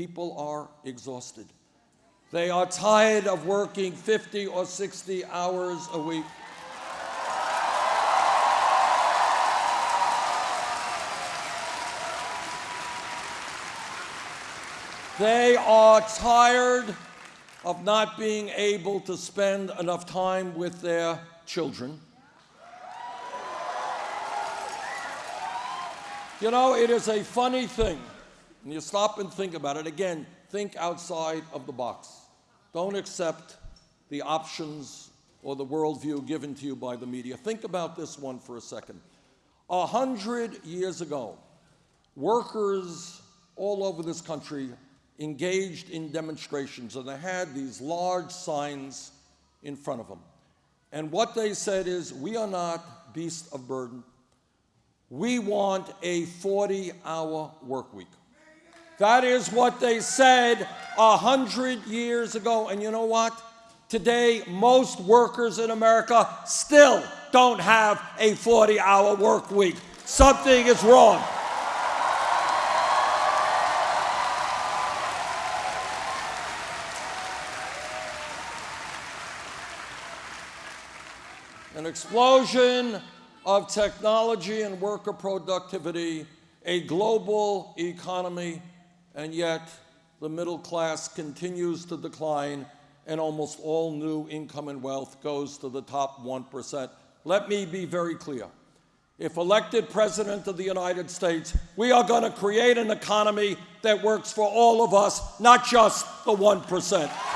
people are exhausted. They are tired of working 50 or 60 hours a week. They are tired of not being able to spend enough time with their children. You know, it is a funny thing. And you stop and think about it. Again, think outside of the box. Don't accept the options or the worldview given to you by the media. Think about this one for a second. A hundred years ago, workers all over this country engaged in demonstrations, and they had these large signs in front of them. And what they said is, we are not beasts of burden. We want a 40-hour work week. That is what they said a hundred years ago. And you know what? Today, most workers in America still don't have a 40-hour work week. Something is wrong. an explosion of technology and worker productivity, a global economy, and yet the middle class continues to decline and almost all new income and wealth goes to the top 1%. Let me be very clear. If elected President of the United States, we are going to create an economy that works for all of us, not just the 1%.